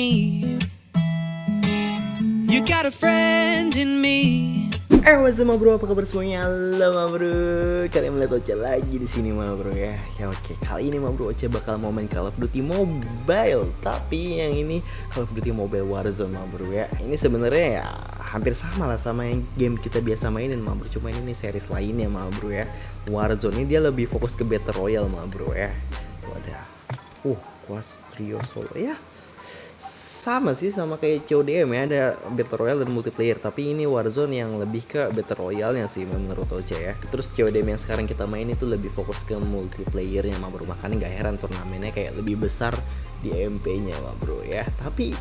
You got a friend in me. Eh, what's up, bro? Apa kabar semuanya? Halo, bro. Kalian melihat Oce lagi di sini, ma bro ya. Ya oke, kali ini ma bro Oce bakal mau main Call of Duty Mobile. Tapi yang ini Call of Duty Mobile Warzone, ma bro ya. Ini sebenarnya ya hampir sama lah sama yang game kita biasa mainin, ma bro. Cuma ini series lainnya, ma bro ya. Warzone ini dia lebih fokus ke Battle Royale, ma bro ya. Wadah. Uh, kuat trio solo ya sama sih sama kayak CODM ya ada Battle Royale dan multiplayer tapi ini Warzone yang lebih ke Battle Royale nya sih menurut Oce ya. Terus CODM yang sekarang kita main itu lebih fokus ke multiplayernya mah bro. Makanya nggak heran turnamennya kayak lebih besar di MP nya mah bro ya. Tapi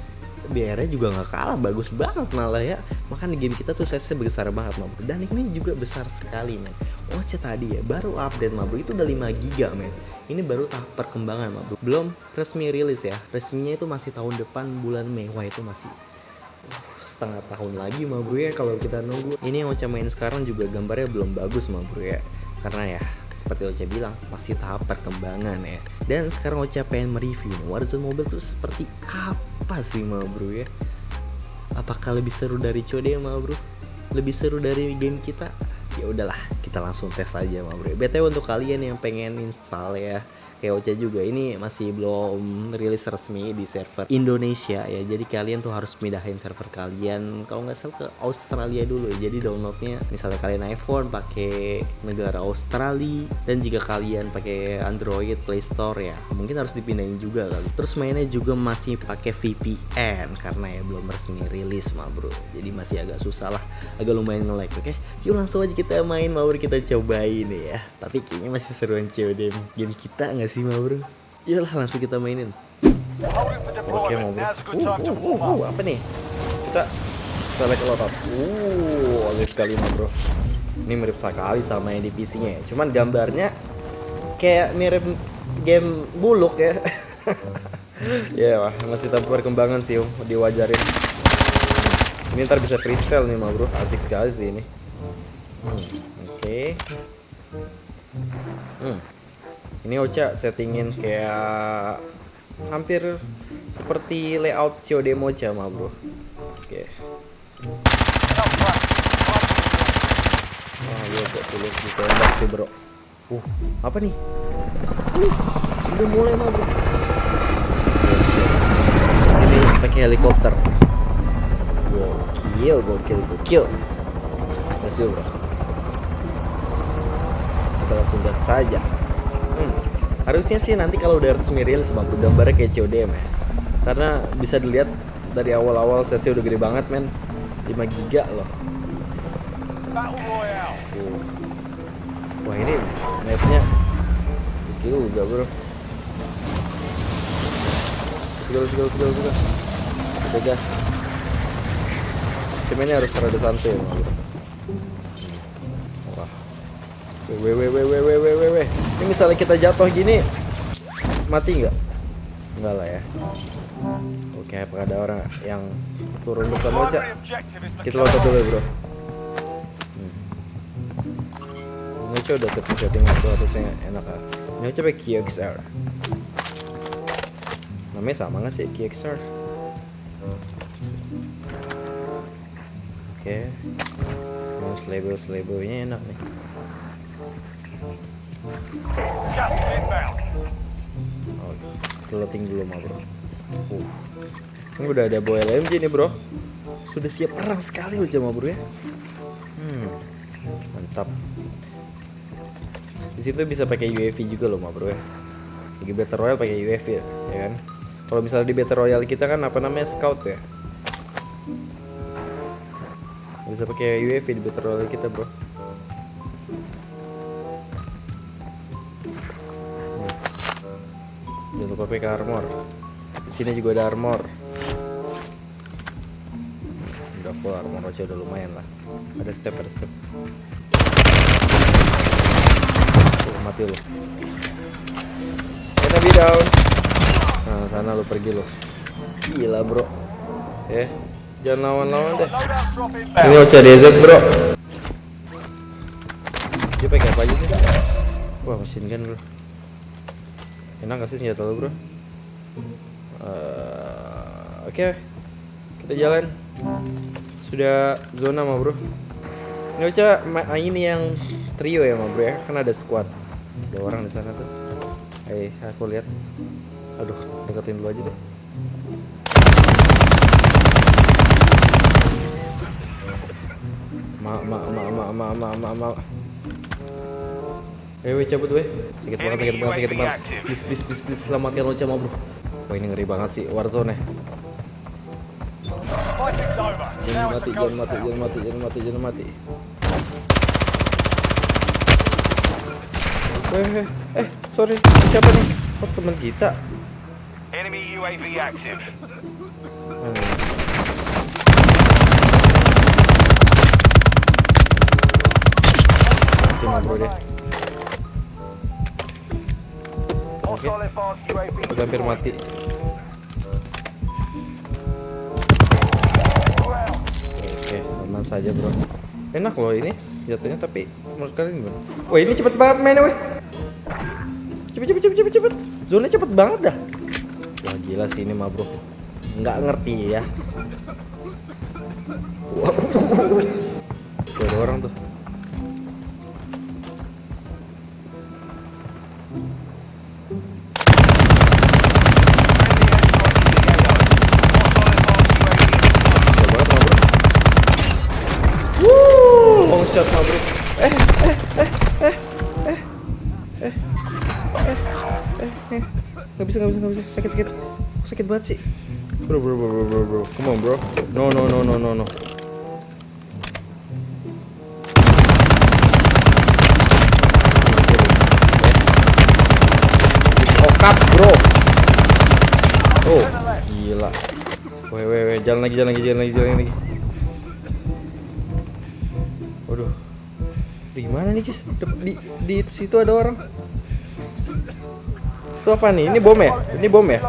BR juga nggak kalah bagus banget malah ya. Makanya game kita tuh size besar banget mah bro dan ini juga besar sekali men. Oce tadi ya baru update mah bro itu udah 5 giga men. Ini baru tahap perkembangan mah bro belum resmi rilis ya. Resminya itu masih tahun depan bulan Mei. Wah itu masih uh, setengah tahun lagi mah bro ya kalau kita nunggu. Ini yang Oce main sekarang juga gambarnya belum bagus mah bro ya. Karena ya seperti Oce bilang masih tahap perkembangan ya. Dan sekarang Oce pengen mereview Warzone Mobile tuh seperti apa sih mah bro ya? Apakah lebih seru dari COD mah bro? Lebih seru dari game kita? Ya udahlah kita langsung tes aja ma bro. Btw untuk kalian yang pengen install ya Ocha juga. Ini masih belum rilis resmi di server Indonesia ya. Jadi kalian tuh harus pindahin server kalian. Kalau nggak salah ke Australia dulu ya. Jadi downloadnya misalnya kalian iPhone pakai negara Australia dan jika kalian pakai Android Play Store ya mungkin harus dipindahin juga kali. Terus mainnya juga masih pakai VPN karena ya belum resmi rilis ma bro. Jadi masih agak susah lah. Agak lumayan nge-lag oke? Yuk langsung aja kita main. Ma bro kita cobain ya. Tapi kayaknya masih seruan COD game kita nggak sih ma bro Yalah langsung kita mainin. Oke mau bro uh, uh, uh, uh, Apa nih? Kita select loadout Uh Oke sekali ma bro Ini mirip sekali sama yang di PC nya ya Cuman gambarnya Kayak mirip game buluk ya. Ya yeah, masih tahap perkembangan sih um Diwajarin. Ini ntar bisa freestyle nih ma bro Asik sekali sih ini. Hmm, Oke. Okay. Hmm ini Ocha settingin kayak hampir seperti layout COD Mocha mah bro oke okay. Wah, iya gak sulit ditembak sih bro Uh, apa nih? Uh, udah mulai mah bro Ini pakai helikopter Gokil, gokil, gokil Let's go bro Kita langsung saja. Harusnya sih nanti kalau udah resmi rilis bang, gambarnya kayak CODM ya. Karena bisa dilihat dari awal-awal sesi udah gede banget men. 5 giga loh. Wah ini mapnya juga bro. Segala segala segala segala Kita gas. Cuma ini harus rada santai bro Weh. Ini misalnya kita jatuh gini mati nggak? Enggak lah ya. Oke, ada orang yang turun bersama aja? Kita lompat dulu bro. Hmm. Ini udah setting setting itu harusnya enak lah. Ini coba KXR. Namanya sama nggak sih KXR? Oke. Okay. Ini label labelnya enak nih. Oh, clothing dulu mah bro. Uh. Ini udah ada boy LMG nih bro. Sudah siap perang sekali aja mah bro ya. Hmm, mantap. Di situ bisa pakai UAV juga loh mah bro ya. Lagi Battle Royale pakai UAV ya, ya kan? Kalau misalnya di Battle Royale kita kan apa namanya scout ya. Bisa pakai UAV di Battle Royale kita bro. Pakai armor. Di sini juga ada armor. Udah full armor aja udah lumayan lah. Ada step, ada step. Tuh, mati lu. Enemy down. Nah, sana lu pergi lu. Gila, Bro. Eh, jangan lawan-lawan deh. Ini Ocha DZ, Bro. Dia pakai apa aja sih? Wah, mesin gun, Bro. Enak gak sih senjata lo bro? Oke, kita jalan. Sudah zona mah bro. Ini Ocha ma- ini yang trio ya mah bro ya, kan ada squad. Ada orang di sana tuh. Eh, aku lihat. Aduh, deketin dulu aja deh. Ma ma ma ma ma ma ma ma. Eh, weh, cabut weh. Sakit banget, sakit banget, sakit banget. Please, please, please, please, selamatkan Ocha mah bro. Wah ini ngeri banget sih Warzone ya. Jangan mati, jangan mati, jangan mati, jangan mati, jangan mati. Eh, eh, eh, sorry, siapa nih? Oh, teman kita. Enemy UAV active. Udah hampir mati. Oke, aman saja bro. Enak loh ini senjatanya tapi menurut kalian gimana? Wah ini cepet banget mainnya weh. Cepet cepet cepet cepet cepet. Zona cepet banget dah. Wah gila sih ini mah bro. Nggak ngerti ya. Wah. Ada orang tuh. Banget sih. Bro, bro, bro, bro, bro, bro. Come on, bro. No, no, no, no, no, no. Okap, bro. Oh, gila. Weh, weh, weh, jalan lagi, jalan lagi, jalan lagi, jalan lagi. Waduh. Di mana nih? Dep- Di, di situ ada orang. Itu apa nih? Ini bom ya? Ini bom ya?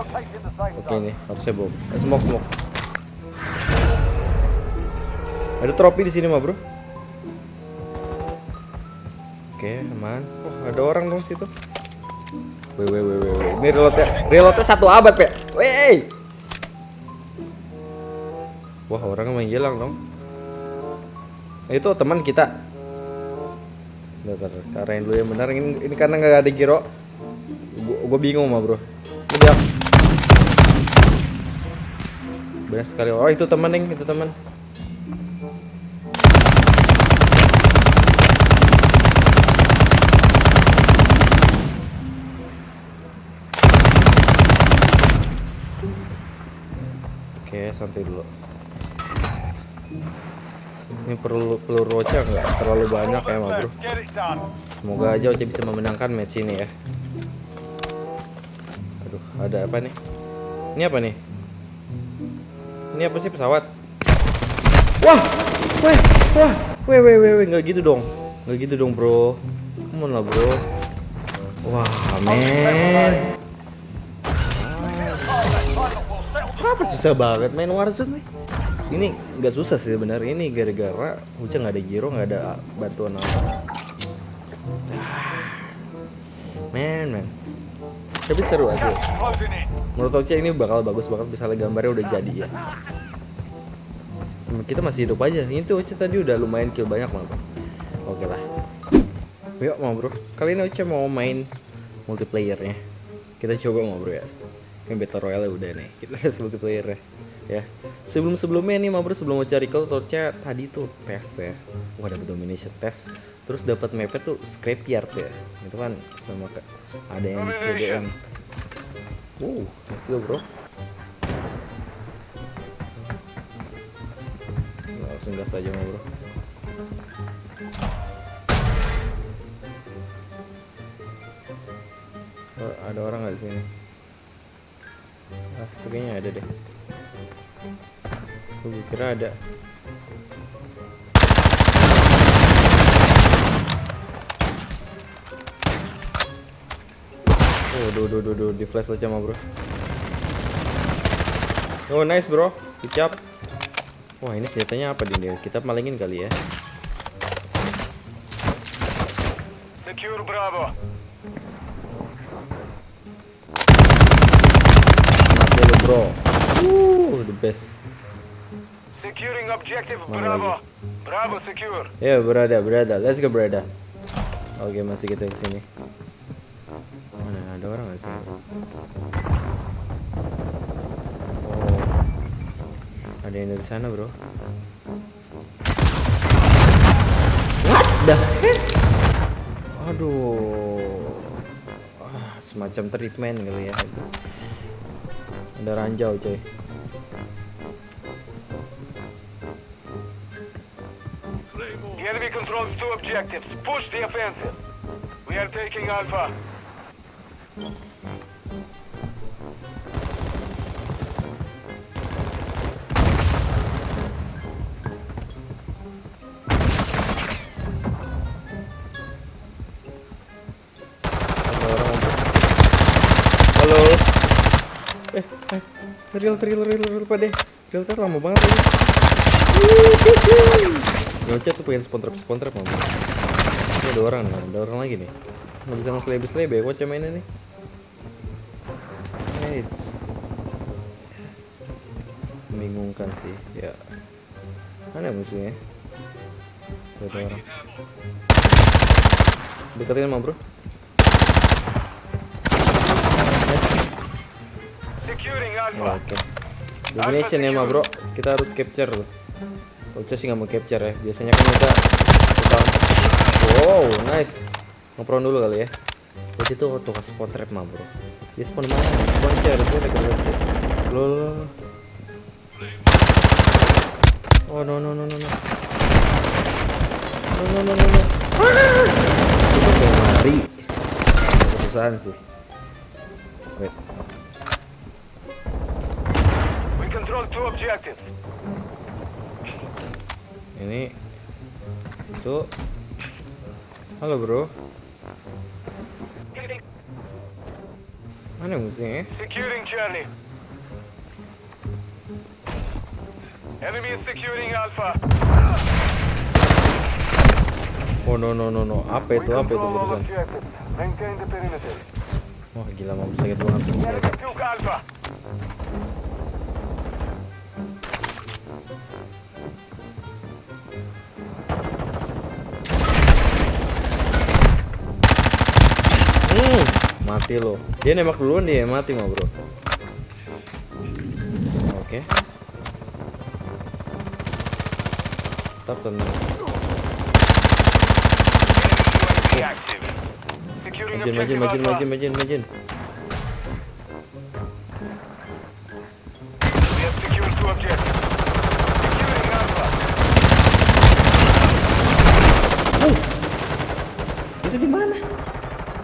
Oke nih, harusnya bom. Eh, smoke, smoke. Ada trofi di sini mah, Bro. Oke, aman. Oh, ada orang dong situ. Weh, weh, weh, weh. Ini reloadnya, reloadnya satu abad, Pe. Weh. Wah, orangnya menghilang dong. Eh, Itu teman kita. Bentar. Karena dulu yang benar. Ini, ini karena nggak ada giro. Gue bingung mah, Bro. Ini dia. Benar sekali. Oh, itu teman, Neng. Itu teman. Oke, santai dulu. Ini perlu peluru Ocha nggak terlalu banyak ya, bro. Semoga aja Ocha bisa memenangkan match ini ya. Aduh, ada apa nih? Ini apa nih? Ini apa sih pesawat? Wah, weh, wah, weh, weh, weh, weh, nggak gitu dong, nggak gitu dong bro. Come on lah bro. Wah, men. Kenapa susah banget main Warzone nih? Ini nggak susah sih sebenarnya. Ini gara-gara Uca nggak ada giro, nggak ada bantuan apa. Ah. Men, men. Tapi seru aja. Menurut Ocha ini bakal bagus banget misalnya gambarnya udah jadi ya. Hmm, Kita masih hidup aja. Ini tuh Ocha tadi udah lumayan kill banyak. Bro. Oke lah. Yuk mau bro. Kali ini Ocha mau main multiplayernya. Kita coba mau bro ya. Kan battle royale udah nih. Kita kasih multiplayer ya. Sebelum sebelumnya nih mau bro sebelum Ocha recall tuh Ocha tadi tuh tes ya. Wah dapat domination test. Terus dapat mapnya tuh scrapyard ya. Itu kan sama ada yang CDM. Uh, let's go bro. Langsung gas aja mau bro. Oh, ada orang nggak di sini? Ah, kayaknya ada deh. Gue kira ada. Oh, duh, duh, duh, duh, di flash aja mah bro. Oh, nice bro. Job. Wah, ini senjatanya apa dia? Kita malingin kali ya. Secure Bravo. Mati lu bro. Uh, the best. Securing objective Mana Bravo. lagi? Bravo secure. Ya berada berada. Let's go berada. Oke masih kita ke sini. Mana ada orang nggak sih? Oh, ada yang dari sana bro. What the heck? Aduh, ah, semacam treatment kali ya. Ada ranjau coy. The enemy controls two objectives. Push the offensive. We are taking Alpha. Halo. Eh, eh, real, real, real, real, pade. Real tar lama banget lagi. Ngocet tuh pengen spawn trap mau. Ini ada orang ada orang lagi nih. Nggak bisa nge-slebe slebe, kocak mainnya nih. Nice. Membingungkan sih, ya. Mana musuhnya? Tuh, ada orang. Deketin sama bro. Oh. Oke. Domination ya, ma bro. Kita harus capture tuh. Ocha sih nggak mau capture ya. Biasanya kan kita. Wow, nice. Ngepron dulu kali ya. Ocha itu auto ke spawn trap ma bro. Dia spawn mana? Spawn chair, saya lagi capture. Lo, lo, lo. Oh no no no no no. No no no no no. Itu kayak mari. Kesusahan sih. Wait. We control two objectives. ini situ halo bro mana musuhnya eh? Securing Charlie. Enemy is securing Alpha. oh no no no no apa itu apa itu barusan. Maintain the perimeter. wah gila mau sakit banget enemy took Alpha. Mati lo. Dia nembak duluan dia mati mah bro. Oke. Tetap tenang. Majin majin majin majin majin majin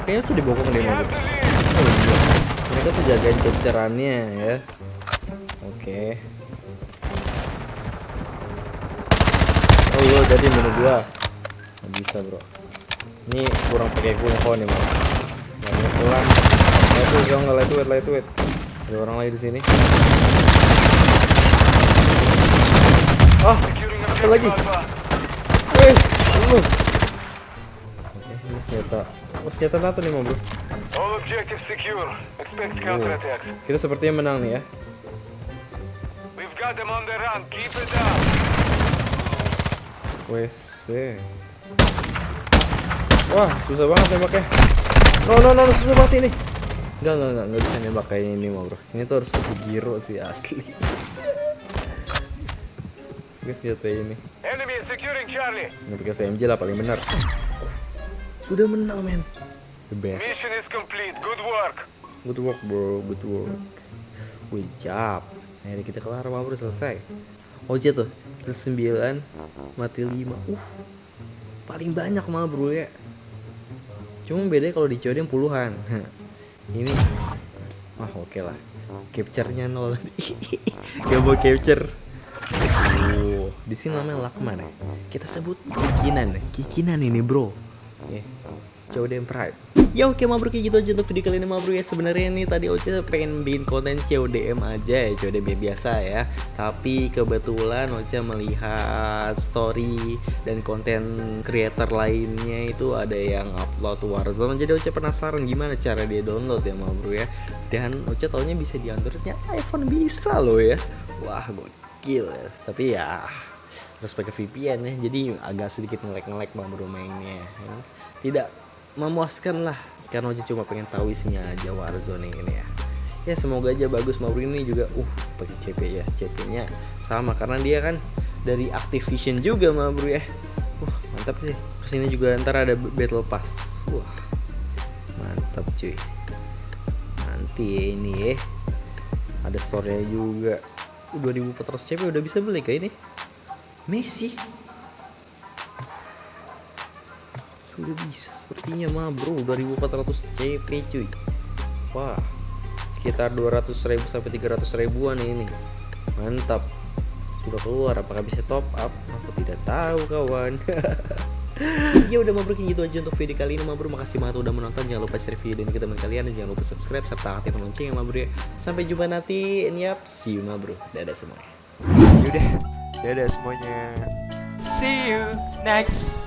kayaknya tuh dibokong deh lead. Oh iya. Mereka tuh jagain capturannya ya. Oke. Oh iya jadi bunuh gua. Nggak bisa bro. Ini kurang pakai kungko nih bro. Banyak pelan. Lightweight dong, nggak lightweight, lightweight. Ada orang lagi di sini. Ah, objective lagi. Senjata. Oh senjata NATO nih bro. All objectives secure. Expect counterattacks. Kita sepertinya menang nih ya. We've got them on the run. Keep it up. WC. Wah, susah banget nembaknya. No, no, no, susah banget ini. Enggak, enggak, enggak, enggak bisa nembak kayak ini mah, bro. Ini tuh harus pakai giro sih asli. Guys, senjata ini. Enemy securing Charlie. Ini pakai SMG lah paling benar. Sudah menang, men. The best. Mission is complete. Good work. Good work, bro. Good work. Good job. Nah, ini kita kelar, bro. Selesai. Oce tuh, kill 9, mati 5. Uh, paling banyak mah, bro ya. Cuma bedanya kalau di COD yang puluhan. ini, wah oke lah. Capture-nya nol. Gak mau capture. Uh, di sini namanya Lakman ya. Kita sebut kikinan, kikinan ini bro. Ya. CODM Pride Ya oke ma bro kayak gitu aja untuk video kali ini ma bro ya. Sebenarnya nih tadi Oce pengen bikin konten CODM aja ya CODM biasa ya. Tapi kebetulan Oce melihat story dan konten creator lainnya itu ada yang upload Warzone. Jadi Oce penasaran gimana cara dia download ya ma bro ya. Dan Oce taunya bisa di Android ternyata iPhone bisa loh ya. Wah gokil ya. Tapi ya harus pakai VPN ya. Jadi agak sedikit ngelek-ngelek bang mainnya ya. tidak memuaskan lah karena aja cuma pengen tahu isinya aja Warzone ini ya. Ya semoga aja bagus. Bro ini juga uh pakai CP ya. CP nya sama karena dia kan dari Activision juga bro ya. Uh mantap sih. Terus ini juga ntar ada Battle Pass. Wah mantap cuy. Nanti ini ya. Ada store-nya juga. 2400 CP udah bisa beli kayak ini? Messi sudah bisa. Sepertinya mah bro 2400 CP cuy. Wah. Sekitar 200 ribu sampai 300 ribuan ini. Mantap. Sudah keluar. Apakah bisa top up? Aku tidak tahu kawan. Ya udah mabruk gitu aja untuk video kali ini mabruk makasih banget udah menonton. Jangan lupa share video ini ke teman kalian dan jangan lupa subscribe serta aktifkan lonceng ya mabruk ya. Sampai jumpa nanti. Yap see you mabruk dadah semuanya. Yaudah, dadah semuanya. See you next